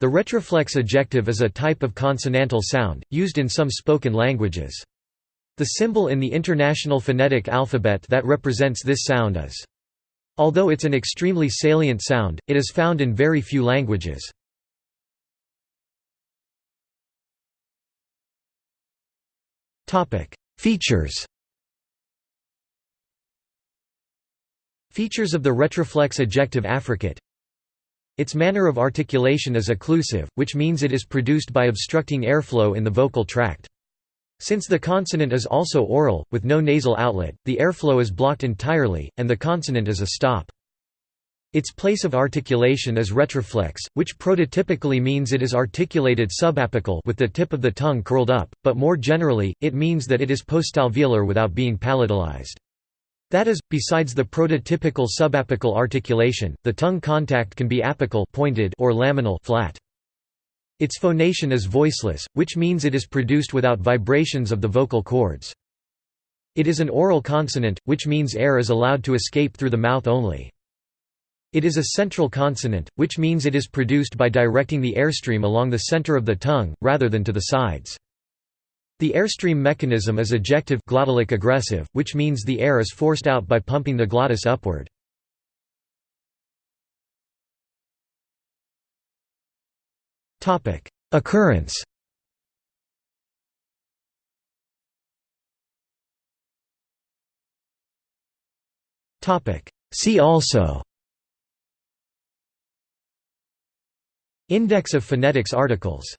The retroflex ejective is a type of consonantal sound, used in some spoken languages. The symbol in the International Phonetic Alphabet that represents this sound is. Although it's an extremely salient sound, it is found in very few languages. Features Features of the retroflex ejective affricate its manner of articulation is occlusive, which means it is produced by obstructing airflow in the vocal tract. Since the consonant is also oral, with no nasal outlet, the airflow is blocked entirely, and the consonant is a stop. Its place of articulation is retroflex, which prototypically means it is articulated subapical with the tip of the tongue curled up, but more generally, it means that it is postalveolar without being palatalized. That is, besides the prototypical subapical articulation, the tongue contact can be apical pointed or laminal flat. Its phonation is voiceless, which means it is produced without vibrations of the vocal cords. It is an oral consonant, which means air is allowed to escape through the mouth only. It is a central consonant, which means it is produced by directing the airstream along the center of the tongue, rather than to the sides. The airstream mechanism is ejective glottalic egressive, which means the air is forced out by pumping the glottis upward. Occurrence See also Index of phonetics articles